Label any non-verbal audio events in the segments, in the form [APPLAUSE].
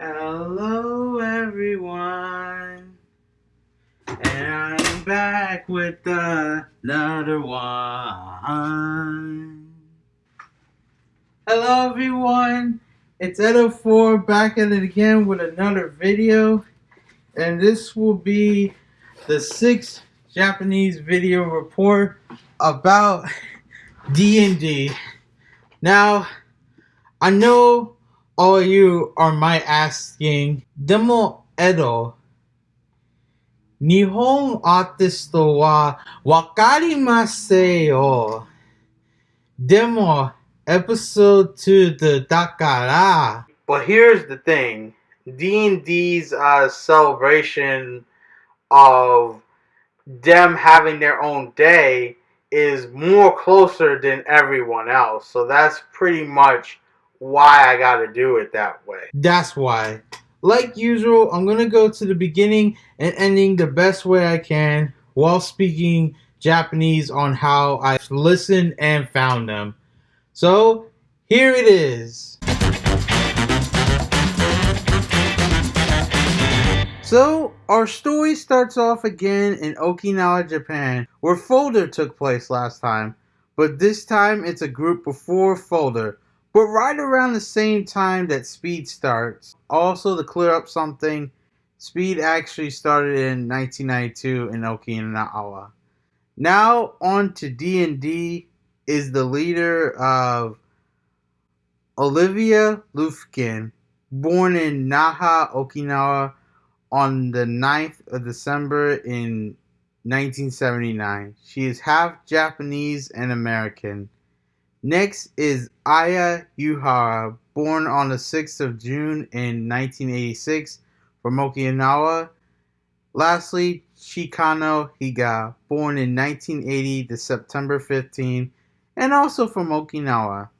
Hello, everyone. And I'm back with another one. Hello, everyone. It's Edo4 back at it again with another video. And this will be the sixth Japanese video report about D&D. Now, I know all you are my asking, Demo Edo, Nihon artist wa wakarimasen yo. Demo episode 2 the dakara. But here's the thing. D&D's uh, celebration of them having their own day is more closer than everyone else. So that's pretty much why I got to do it that way. That's why. Like usual, I'm to go to the beginning and ending the best way I can while speaking Japanese on how I listened and found them. So, here it is. So, our story starts off again in Okinawa, Japan, where Folder took place last time. But this time it's a group before Folder, but right around the same time that Speed starts. Also, to clear up something, Speed actually started in 1992 in Okinawa. Now, on to D&D is the leader of Olivia Lufkin, born in Naha, Okinawa on the 9th of December in 1979. She is half Japanese and American. Next is Aya Uehara, born on the 6th of June in 1986 from Okinawa. Lastly, Chikano Higa, born in 1980 to September 15, and also from Okinawa.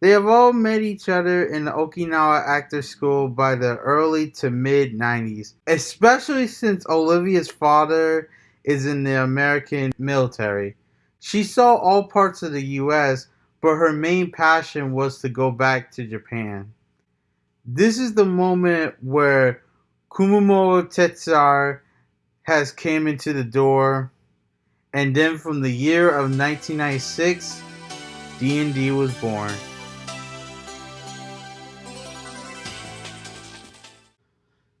They have all met each other in the Okinawa Actor School by the early to mid 90s, especially since Olivia's father is in the American military. She saw all parts of the US, but her main passion was to go back to Japan. This is the moment where Kumamoto Tetsuya has came into the door, and then from the year of 1996, D&D was born.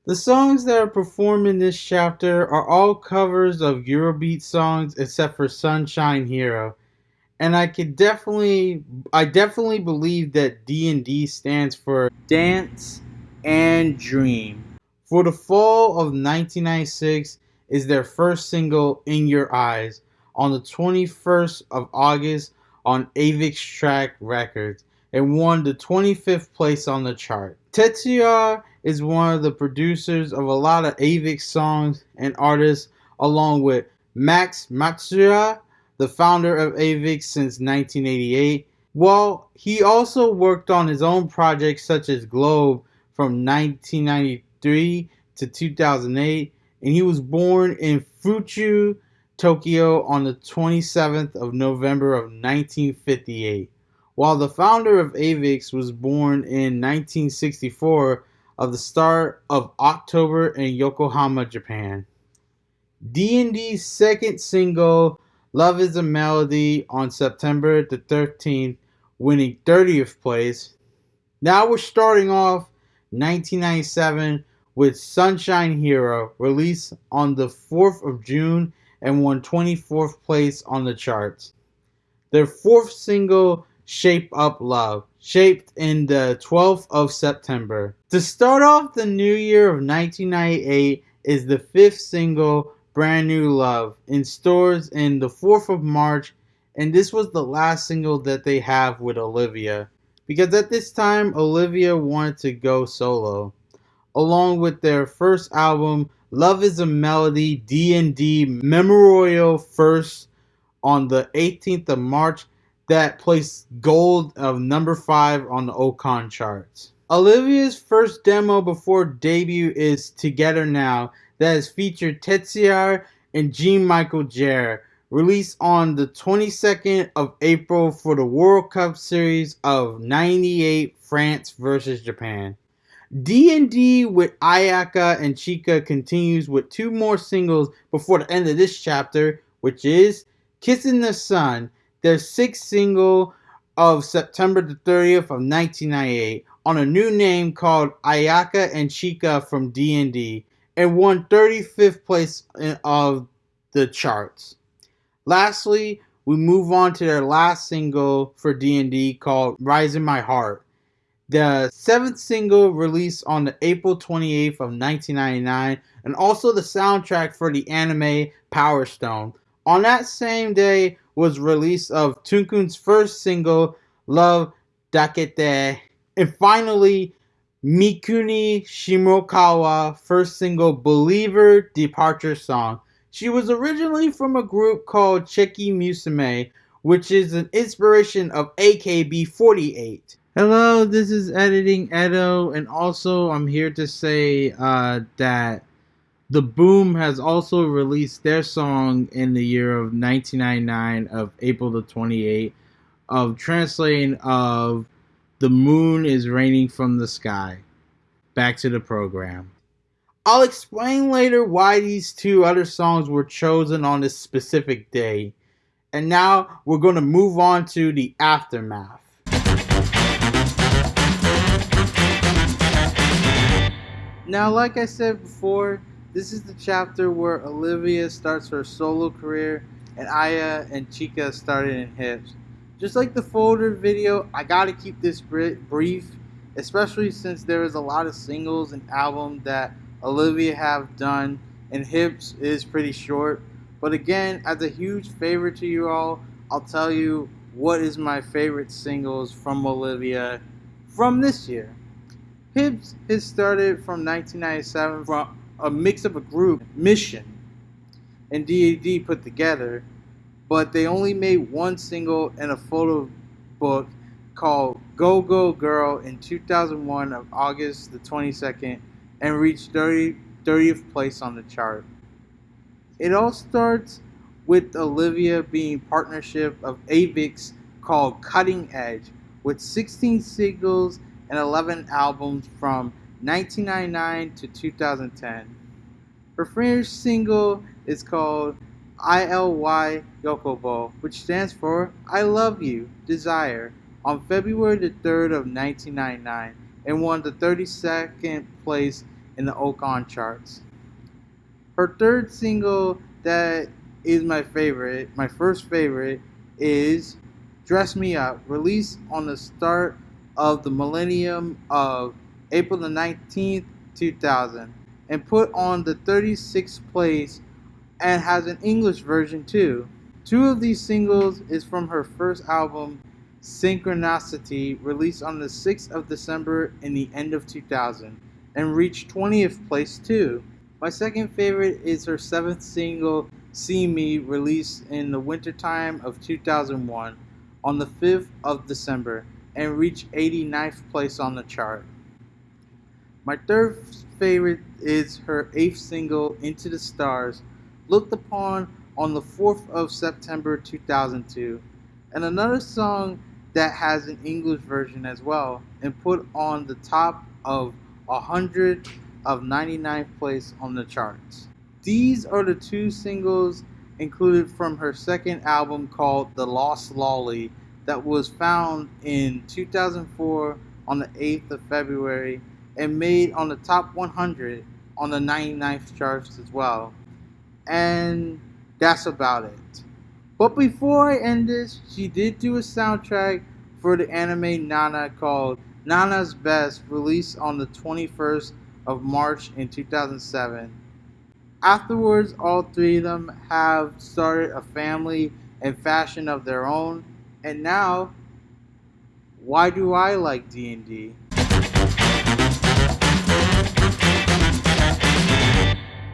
The songs that are performed in this chapter are all covers of Eurobeat songs except for Sunshine Hero. And I could definitely I definitely believe that D&D stands for Dance and Dream. For the fall of 1996 is their first single In Your Eyes on the 21st of August on Avex Track Records and won the 25th place on the chart. Tetsuya is one of the producers of a lot of Avex songs and artists, along with Max Matsuura, the founder of Avex since 1988. While he also worked on his own projects such as Globe from 1993 to 2008, and he was born in Fuchu, Tokyo on the 27th of November of 1958. While the founder of Avex was born in 1964 of the start of October in Yokohama, Japan. D&D's second single, Love is a Melody, on September the 13th, winning 30th place. Now we're starting off 1997 with Sunshine Hero, released on the 4th of June and won 24th place on the charts. Their fourth single, Shape Up Love, shaped in the 12th of September. To start off the new year of 1998 is the fifth single, Brand New Love, in stores in the 4th of March, and this was the last single that they have with Olivia. Because at this time, Olivia wanted to go solo. Along with their first album, Love is a Melody D&D Memorial First on the 18th of March that placed gold of number 5 on the Oricon charts. Olivia's first demo before debut is Together Now that has featured Tetsuya and Jean-Michel Jarre, released on the 22nd of April for the World Cup Series of 98 France versus Japan. D&D with Ayaka and Chika continues with two more singles before the end of this chapter, which is Kissing the Sun, their sixth single of September the 30th of 1998 on a new name called Ayaka and Chika from D&D and won 35th place of the charts. Lastly, we move on to their last single for D&D called Rise in My Heart. The seventh single released on the April 28th of 1999 and also the soundtrack for the anime Power Stone. On that same day was release of Tunkun's first single Love Dakete and finally Mikuni Shimokawa first single Believer Departure Song. She was originally from a group called Cheki Musume, which is an inspiration of AKB48. Hello, this is Editing Edo, and also I'm here to say uh, that The Boom has also released their song in the year of 1999 of April the 28th of translating of The Moon is Raining from the Sky. Back to the program. I'll explain later why these two other songs were chosen on this specific day. And now we're going to move on to the aftermath. Now, like I said before, this is the chapter where Olivia starts her solo career and Aya and Chika started in hips. Just like the folder video, I gotta keep this brief, especially since there is a lot of singles and albums that Olivia have done, and Hips is pretty short. But again, as a huge favor to you all, I'll tell you what is my favorite singles from Olivia from this year. Hips has started from 1997 from a mix of a group, Mission, and DAD put together, but they only made one single and a photo book called Go Go Girl in 2001 of August the 22nd and reached 30, 30th place on the chart. It all starts with Olivia being partnership of Avex called Cutting Edge with 16 singles and 11 albums from 1999 to 2010. Her first single is called ILY Yokubou, which stands for I Love You, Desire, on February the 3rd of 1999 and won the 32nd place in the Oricon charts. Her third single that is my favorite, my first favorite, is Dress Me Up, released on the start of the millennium of April the 19th, 2000, and put on the 36th place and has an English version too. Two of these singles is from her first album, Synchronicity, released on the 6th of December in the end of 2000, and reached 20th place too. My second favorite is her seventh single, See Me, released in the wintertime of 2001 on the 5th of December, and reached 89th place on the chart. My third favorite is her eighth single, Into the Stars, looked upon on the 4th of September 2002, and another song that has an English version as well and put on the top of 100 of 99th place on the charts. These are the two singles included from her second album called The Lost Lolli that was found in 2004 on the 8th of February and made on the top 100 on the 99th charts as well. And that's about it. But before I end this, she did do a soundtrack for the anime Nana called Nana's Best, released on the 21st of March in 2007. Afterwards, all three of them have started a family and fashion of their own. And now, why do I like D&D?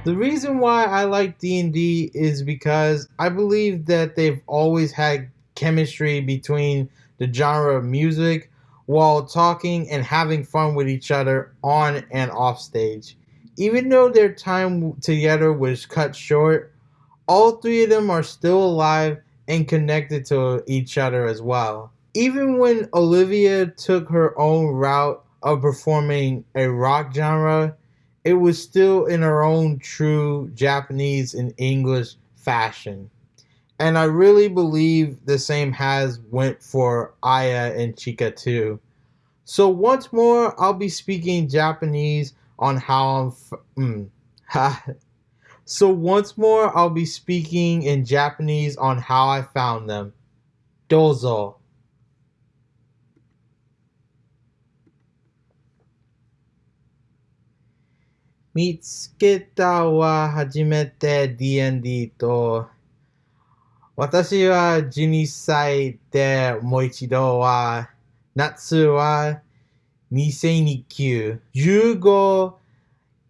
The reason why I like D&D is because I believe that they've always had chemistry between the genre of music while talking and having fun with each other on and off stage. Even though their time together was cut short, all three of them are still alive and connected to each other as well. Even when Olivia took her own route of performing a rock genre, it was still in her own true Japanese and English fashion. And I really believe the same has went for Aya and Chika too. So once more, I'll be speaking Japanese on how I'm. Mm, [LAUGHS] so once more, I'll be speaking in Japanese on how I found them. Dozo. 見つけたは初めて DND と、私は12歳でもう一度は、夏は2009、15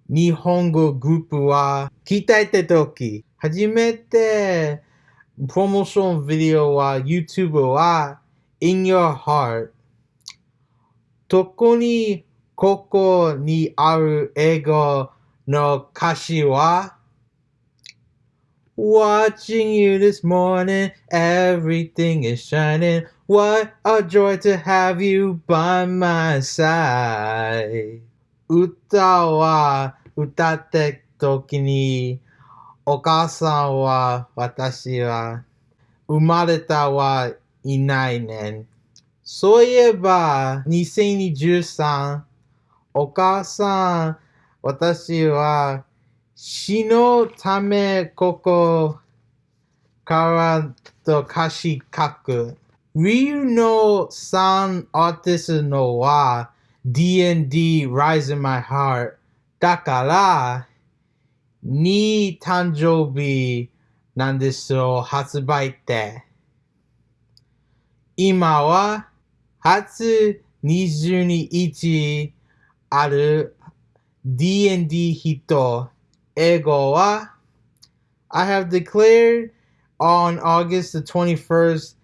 日本語グループは鍛えた時、初めてプロモーションビデオは YouTube は In Your Heart 特にここにある英語の歌詞は Watching you this morning, everything is shining. What a joy to have you by my side. 歌は歌って時に、お母さんは私は生まれたはいないね。そういえば、2023、お母さん、私は死のためここからと歌詞書く。Ryu の3アーティストのは D&D Rise in My Heart だから2誕生日なんですよ発売って今は初22 아를 D&D hito. I have declared on August the 21st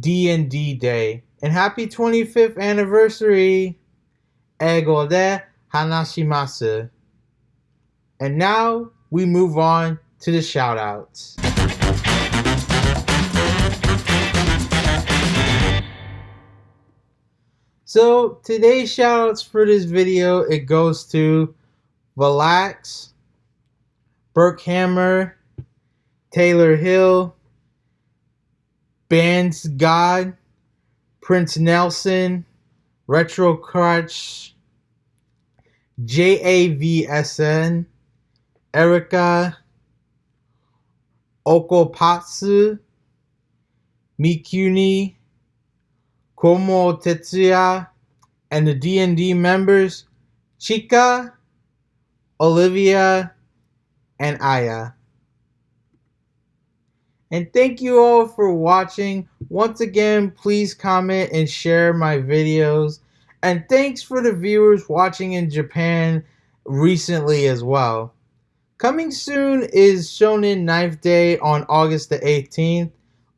D&D Day. And happy 25th anniversary ego de hanashimasu. And now we move on to the shoutouts. So today's shoutouts for this video, it goes to Relax, Burke Hammer, Taylor Hill, Bands God, Prince Nelson, Retro Crutch, JAVSN, Erica, Okopatsu, Mikuni, Komuro Tetsuya, and the D&D members Chika, Olivia, and Aya. And thank you all for watching. Once again, please comment and share my videos. And thanks for the viewers watching in Japan recently as well. Coming soon is Shonen Knife Day on August the 18th,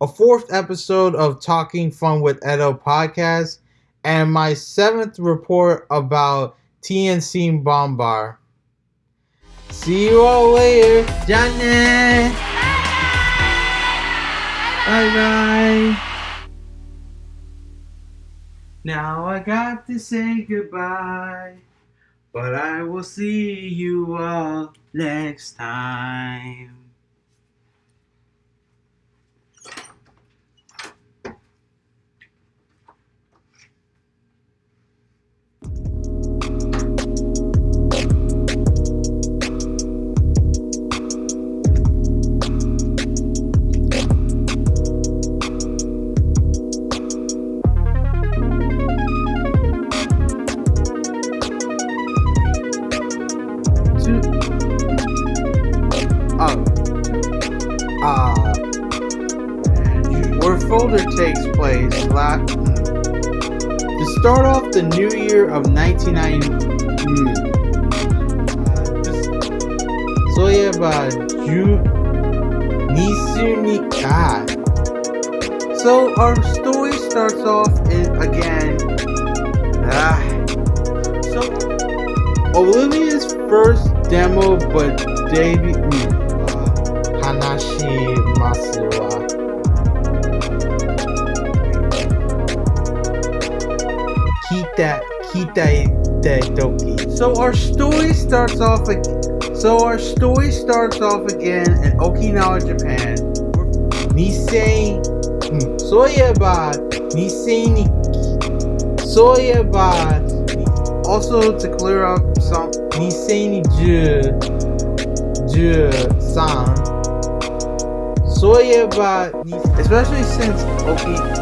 a fourth episode of Talking Fun with Edo podcast, and my seventh report about TNC Bombar. See you all later. Johnny. Bye bye. Now I got to say goodbye, but I will see you all next time. Start off the new year of 1990. So yeah, but you So our story starts off in, again. Ah, so Olivia's first demo, but debut. Uh, Hanashi Masura. So our story starts off so our story starts off again in Okinawa, Japan. Nisei hmm, Soyeba Nisei ni Soyeba also to clear up some Nisei ni Ju Ju San Soyeba especially since Oki